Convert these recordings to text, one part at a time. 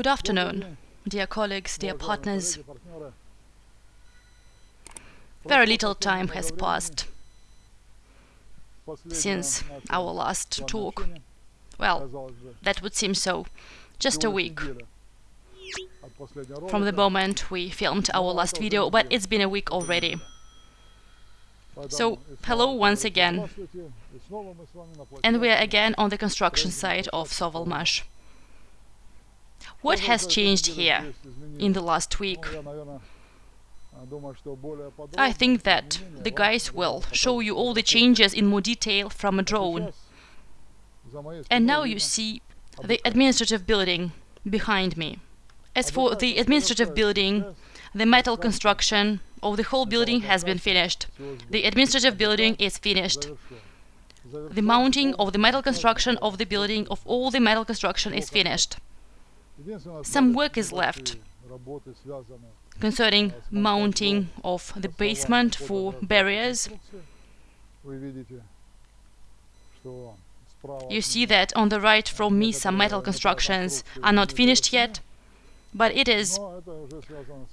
Good afternoon, dear colleagues, dear partners. Very little time has passed since our last talk. Well, that would seem so. Just a week from the moment we filmed our last video, but it's been a week already. So, hello once again. And we are again on the construction site of Sovelmash. What has changed here in the last week? I think that the guys will show you all the changes in more detail from a drone. And now you see the administrative building behind me. As for the administrative building, the metal construction of the whole building has been finished. The administrative building is finished. The mounting of the metal construction of the building, of all the metal construction is finished. Some work is left concerning mounting of the basement for barriers. You see that on the right from me some metal constructions are not finished yet, but it is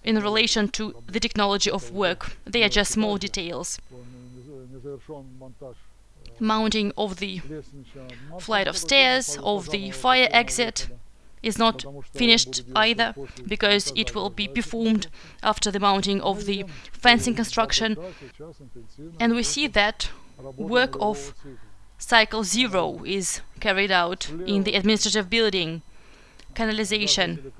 in relation to the technology of work. They are just small details. Mounting of the flight of stairs, of the fire exit, is not finished either, because it will be performed after the mounting of the fencing construction. And we see that work of cycle zero is carried out in the administrative building, canalization.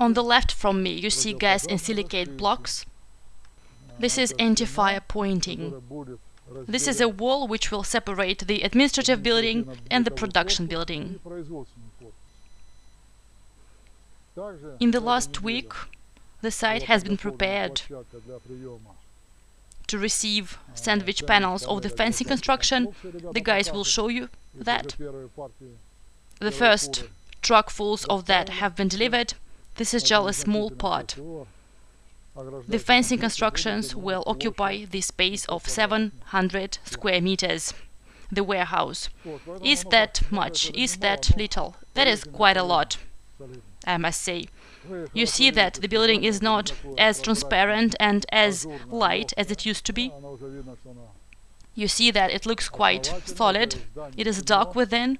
On the left from me you see gas and silicate blocks. This is anti-fire pointing. This is a wall which will separate the administrative building and the production building. In the last week, the site has been prepared to receive sandwich panels of the fencing construction. The guys will show you that. The first truckfuls of that have been delivered. This is just a small part. The fencing constructions will occupy the space of 700 square meters. The warehouse. Is that much? Is that little? That is quite a lot. Um, I must say. You see that the building is not as transparent and as light as it used to be. You see that it looks quite solid. It is dark within.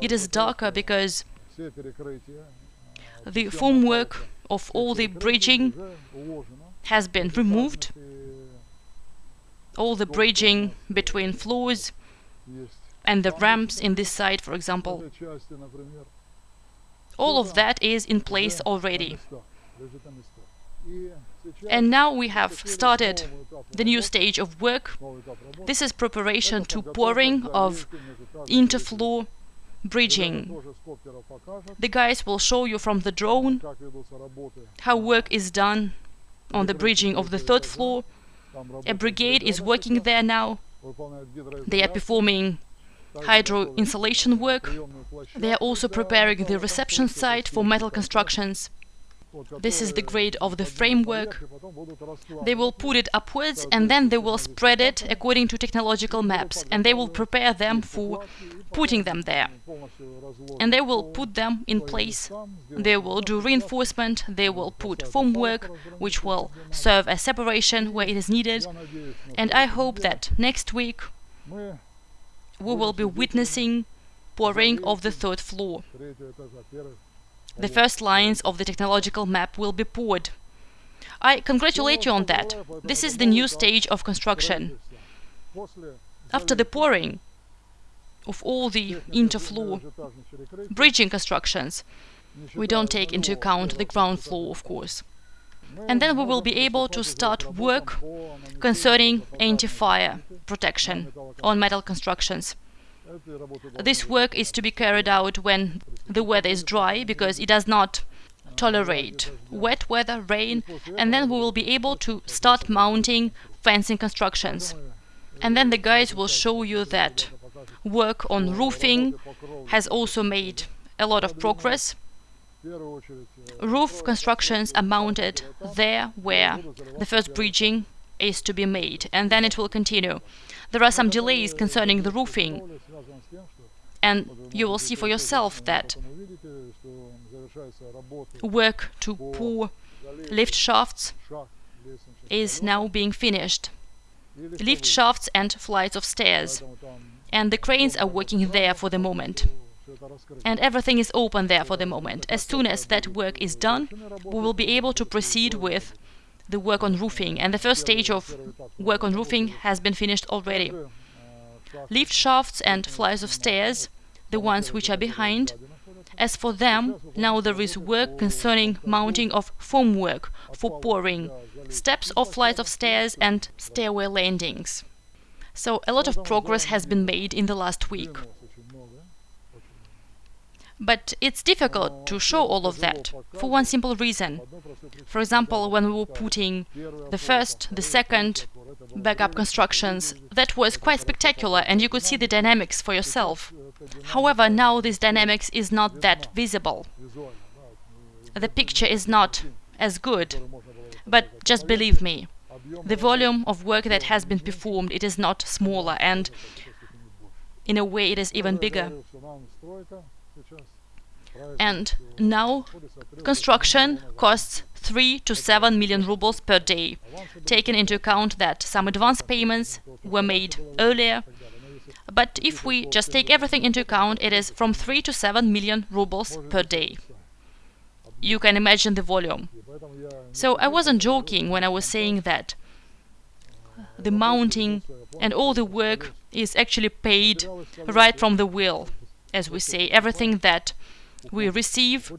It is darker because the formwork of all the bridging has been removed. All the bridging between floors and the ramps in this side, for example, all of that is in place already. And now we have started the new stage of work. This is preparation to pouring of interfloor bridging. The guys will show you from the drone how work is done on the bridging of the third floor. A brigade is working there now. They are performing hydro insulation work. They are also preparing the reception site for metal constructions. This is the grade of the framework. They will put it upwards and then they will spread it according to technological maps and they will prepare them for putting them there. And they will put them in place. They will do reinforcement, they will put formwork, which will serve as separation where it is needed. And I hope that next week we will be witnessing pouring of the third floor. The first lines of the technological map will be poured. I congratulate you on that. This is the new stage of construction. After the pouring of all the interfloor bridging constructions, we don't take into account the ground floor, of course. And then we will be able to start work concerning anti-fire protection on metal constructions. This work is to be carried out when the weather is dry, because it does not tolerate wet weather, rain, and then we will be able to start mounting fencing constructions. And then the guys will show you that work on roofing has also made a lot of progress. Roof constructions are mounted there where the first bridging is to be made, and then it will continue. There are some delays concerning the roofing, and you will see for yourself that work to pour lift shafts is now being finished. Lift shafts and flights of stairs. And the cranes are working there for the moment. And everything is open there for the moment. As soon as that work is done, we will be able to proceed with the work on roofing. And the first stage of work on roofing has been finished already. Lift shafts and flights of stairs, the ones which are behind, as for them, now there is work concerning mounting of formwork for pouring, steps or flights of stairs and stairway landings. So a lot of progress has been made in the last week. But it's difficult to show all of that for one simple reason. For example, when we were putting the first, the second backup constructions, that was quite spectacular and you could see the dynamics for yourself. However, now this dynamics is not that visible. The picture is not as good. But just believe me, the volume of work that has been performed, it is not smaller and in a way it is even bigger. And now construction costs 3 to 7 million rubles per day, taking into account that some advance payments were made earlier. But if we just take everything into account, it is from 3 to 7 million rubles per day. You can imagine the volume. So I wasn't joking when I was saying that the mounting and all the work is actually paid right from the will, as we say. Everything that we receive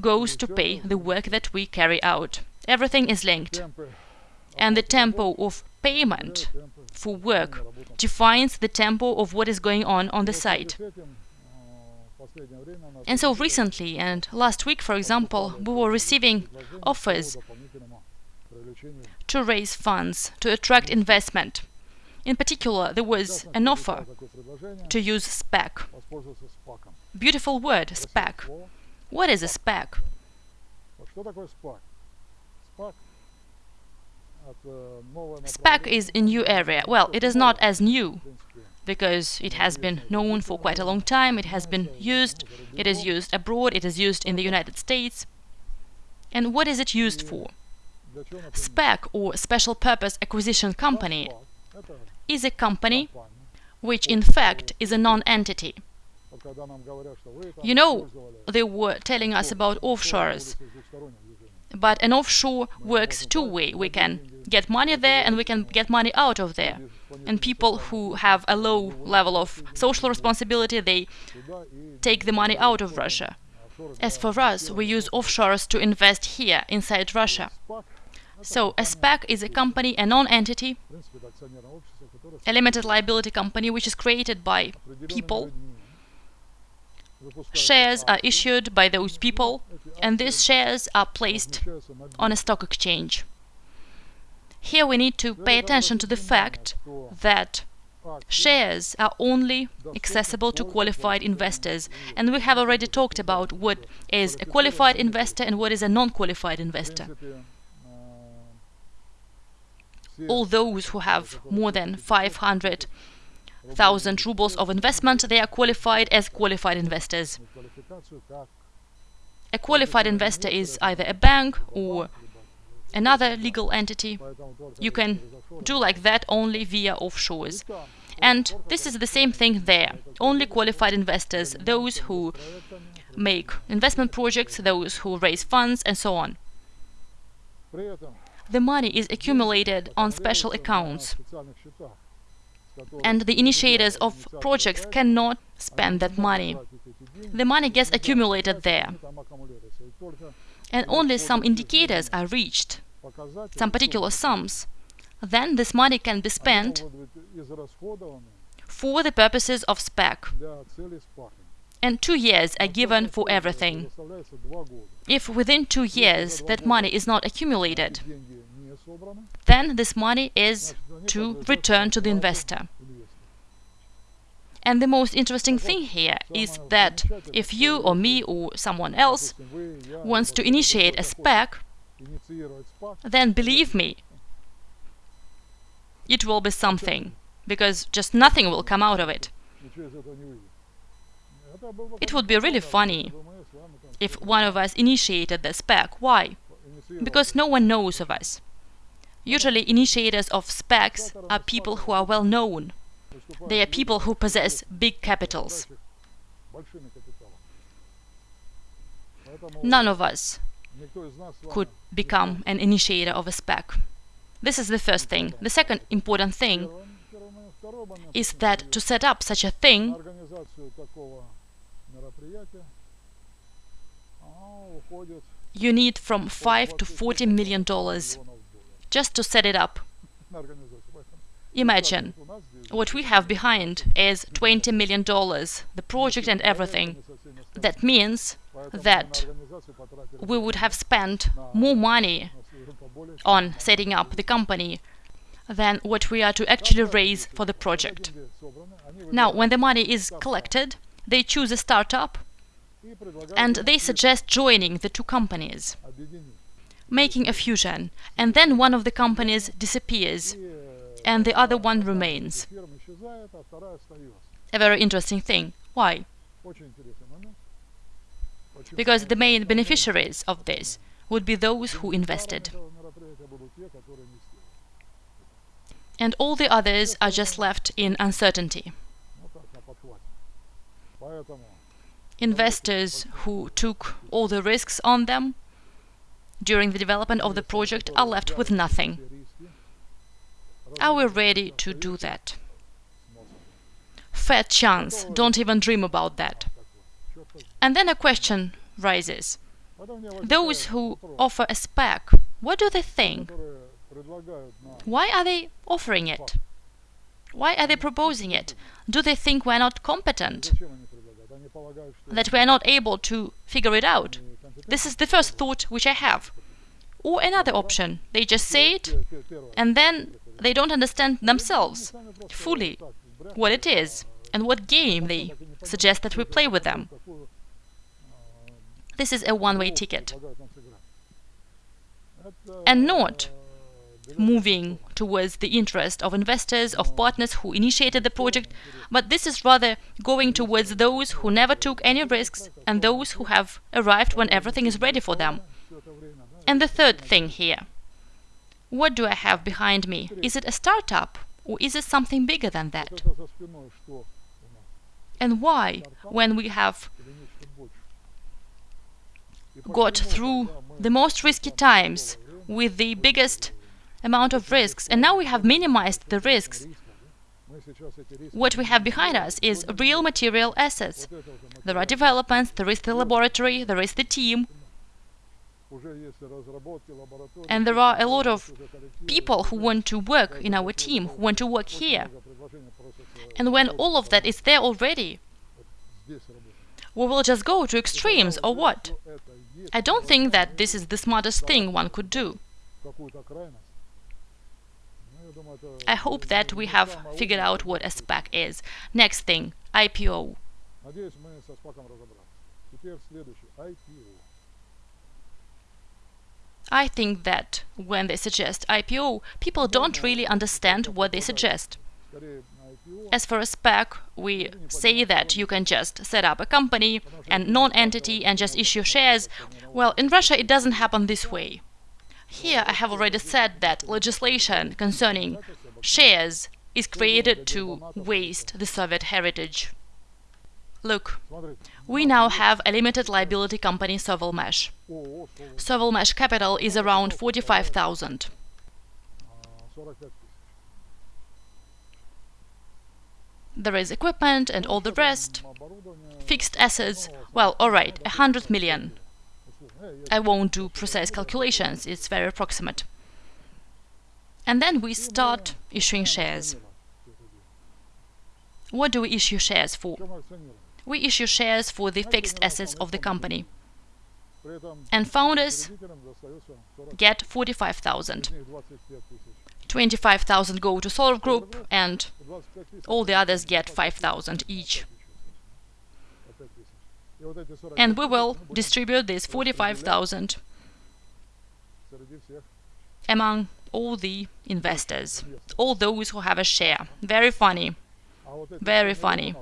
goes to pay the work that we carry out. Everything is linked. And the tempo of payment for work defines the tempo of what is going on on the site. And so recently and last week, for example, we were receiving offers to raise funds, to attract investment. In particular, there was an offer to use SPAC. Beautiful word, SPAC. What is a SPAC? SPAC is a new area. Well, it is not as new because it has been known for quite a long time, it has been used, it is used abroad, it is used in the United States. And what is it used for? SPAC, or Special Purpose Acquisition Company, is a company which in fact is a non-entity. You know, they were telling us about offshores, but an offshore works two-way. We can get money there and we can get money out of there. And people who have a low level of social responsibility, they take the money out of Russia. As for us, we use offshores to invest here, inside Russia. So, a SPAC is a company, a non-entity, a limited liability company, which is created by people. Shares are issued by those people, and these shares are placed on a stock exchange. Here we need to pay attention to the fact that shares are only accessible to qualified investors. And we have already talked about what is a qualified investor and what is a non-qualified investor. All those who have more than 500,000 rubles of investment, they are qualified as qualified investors. A qualified investor is either a bank or another legal entity. You can do like that only via offshores. And this is the same thing there. Only qualified investors, those who make investment projects, those who raise funds, and so on. The money is accumulated on special accounts. And the initiators of projects cannot spend that money. The money gets accumulated there and only some indicators are reached, some particular sums, then this money can be spent for the purposes of SPAC. And two years are given for everything. If within two years that money is not accumulated, then this money is to return to the investor. And the most interesting thing here is that if you or me or someone else wants to initiate a SPAC, then believe me, it will be something, because just nothing will come out of it. It would be really funny if one of us initiated the SPAC. Why? Because no one knows of us. Usually initiators of SPACs are people who are well known. They are people who possess big capitals. None of us could become an initiator of a SPAC. This is the first thing. The second important thing is that to set up such a thing, you need from 5 to 40 million dollars just to set it up. Imagine, what we have behind is 20 million dollars, the project and everything. That means that we would have spent more money on setting up the company than what we are to actually raise for the project. Now, when the money is collected, they choose a startup and they suggest joining the two companies, making a fusion, and then one of the companies disappears and the other one remains. A very interesting thing. Why? Because the main beneficiaries of this would be those who invested. And all the others are just left in uncertainty. Investors who took all the risks on them during the development of the project are left with nothing. Are we ready to do that? Fair chance, don't even dream about that. And then a question rises. Those who offer a SPAC, what do they think? Why are they offering it? Why are they proposing it? Do they think we're not competent? That we're not able to figure it out? This is the first thought which I have. Or another option, they just say it, and then they don't understand themselves fully what it is and what game they suggest that we play with them. This is a one-way ticket. And not moving towards the interest of investors, of partners who initiated the project, but this is rather going towards those who never took any risks and those who have arrived when everything is ready for them. And the third thing here. What do I have behind me? Is it a startup or is it something bigger than that? And why, when we have got through the most risky times with the biggest amount of risks, and now we have minimized the risks. What we have behind us is real material assets. There are developments, there is the laboratory, there is the team, and there are a lot of people who want to work in our team, who want to work here. And when all of that is there already, we will just go to extremes or what? I don't think that this is the smartest thing one could do. I hope that we have figured out what a SPAC is. Next thing, IPO. I think that when they suggest IPO, people don't really understand what they suggest. As for a SPAC, we say that you can just set up a company and non-entity and just issue shares. Well, in Russia it doesn't happen this way. Here I have already said that legislation concerning shares is created to waste the Soviet heritage. Look, we now have a limited liability company Sovelmash. Sovelmash capital is around 45,000. There is equipment and all the rest. Fixed assets, well, alright, a hundred million. I won't do precise calculations, it's very approximate. And then we start issuing shares. What do we issue shares for? We issue shares for the fixed assets of the company. And founders get 45,000. 25,000 go to Solar Group and all the others get 5,000 each and we will distribute this 45,000 among all the investors, all those who have a share. Very funny, very funny.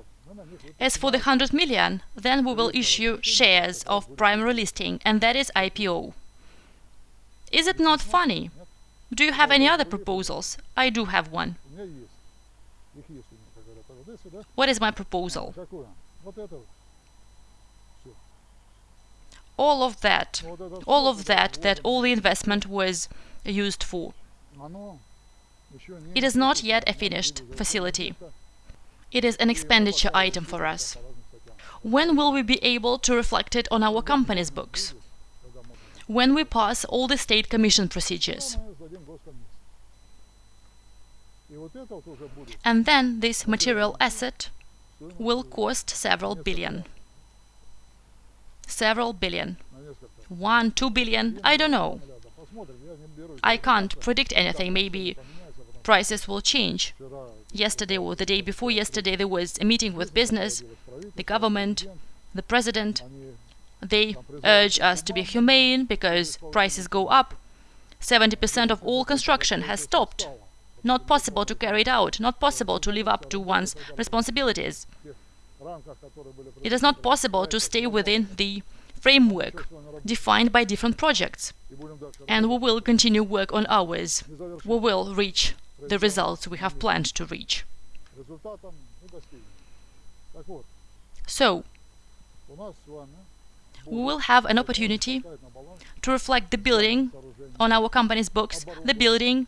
As for the 100 million, then we will issue shares of primary listing, and that is IPO. Is it not funny? Do you have any other proposals? I do have one. What is my proposal? All of that, all of that, that all the investment was used for. It is not yet a finished facility. It is an expenditure item for us. When will we be able to reflect it on our company's books? When we pass all the state commission procedures. And then this material asset will cost several billion. Several billion. One, two billion, I don't know. I can't predict anything. Maybe prices will change. Yesterday or the day before yesterday, there was a meeting with business, the government, the president. They urge us to be humane because prices go up. 70% of all construction has stopped. Not possible to carry it out, not possible to live up to one's responsibilities. It is not possible to stay within the framework defined by different projects. And we will continue work on ours. We will reach the results we have planned to reach. So, we will have an opportunity to reflect the building on our company's books, the building,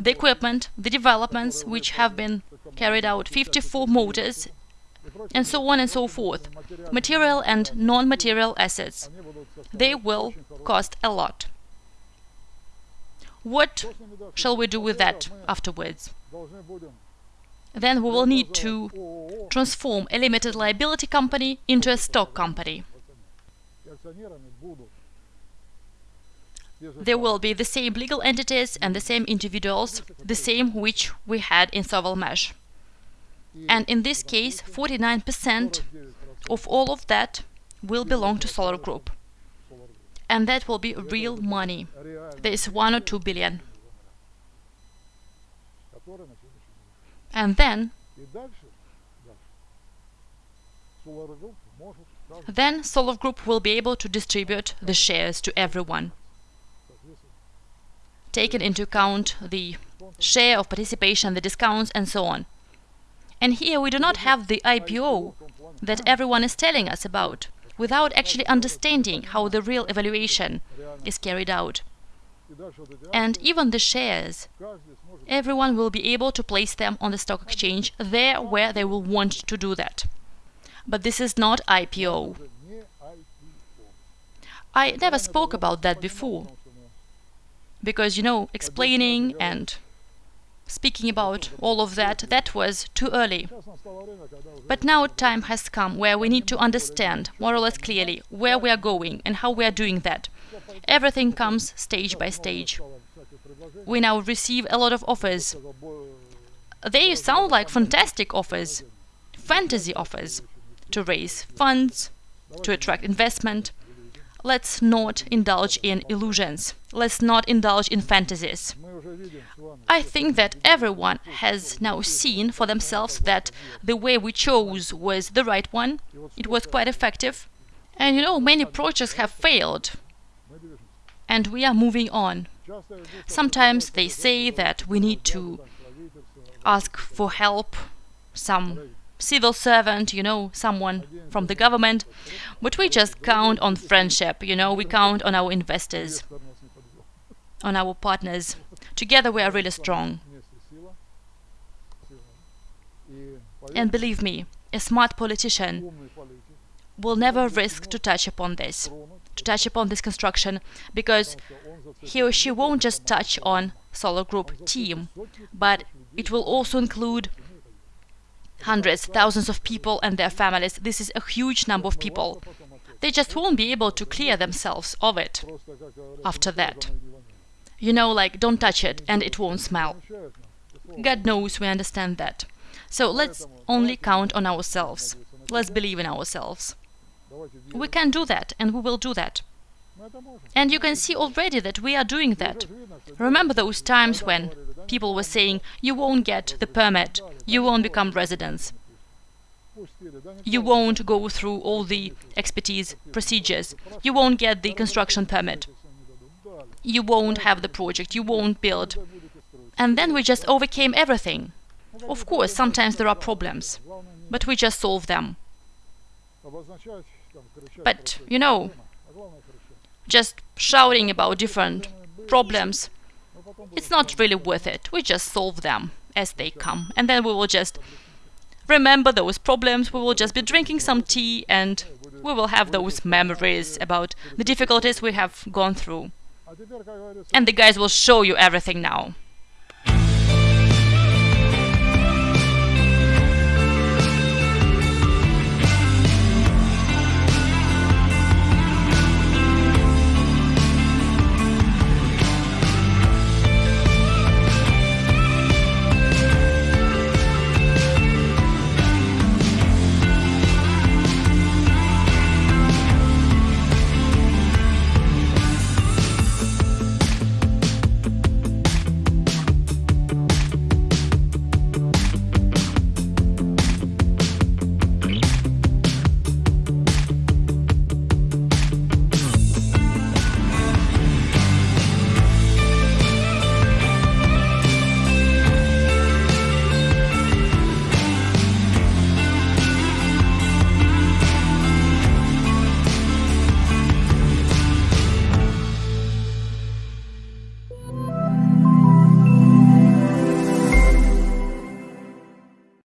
the equipment, the developments which have been carried out, 54 motors, and so on and so forth, material and non-material assets. They will cost a lot. What shall we do with that afterwards? Then we will need to transform a limited liability company into a stock company. There will be the same legal entities and the same individuals, the same which we had in Sovelmash. And in this case, 49% of all of that will belong to Solar Group and that will be real money. There is one or two billion. And then, then Solar Group will be able to distribute the shares to everyone, taking into account the share of participation, the discounts, and so on. And here we do not have the IPO that everyone is telling us about without actually understanding how the real evaluation is carried out. And even the shares, everyone will be able to place them on the stock exchange there where they will want to do that. But this is not IPO. I never spoke about that before. Because, you know, explaining and speaking about all of that, that was too early. But now time has come where we need to understand, more or less clearly, where we are going and how we are doing that. Everything comes stage by stage. We now receive a lot of offers. They sound like fantastic offers, fantasy offers, to raise funds, to attract investment, let's not indulge in illusions. Let's not indulge in fantasies. I think that everyone has now seen for themselves that the way we chose was the right one. It was quite effective. And you know, many projects have failed. And we are moving on. Sometimes they say that we need to ask for help, some civil servant, you know, someone from the government, but we just count on friendship, you know, we count on our investors, on our partners. Together we are really strong. And believe me, a smart politician will never risk to touch upon this, to touch upon this construction, because he or she won't just touch on Solar Group team, but it will also include hundreds, thousands of people and their families. This is a huge number of people. They just won't be able to clear themselves of it after that. You know, like, don't touch it and it won't smell. God knows we understand that. So let's only count on ourselves. Let's believe in ourselves. We can do that, and we will do that. And you can see already that we are doing that. Remember those times when people were saying, you won't get the permit, you won't become residents. you won't go through all the expertise procedures. You won't get the construction permit. You won't have the project. You won't build. And then we just overcame everything. Of course, sometimes there are problems, but we just solve them. But, you know, just shouting about different problems, it's not really worth it. We just solve them as they come. And then we will just remember those problems, we will just be drinking some tea and we will have those memories about the difficulties we have gone through. And the guys will show you everything now.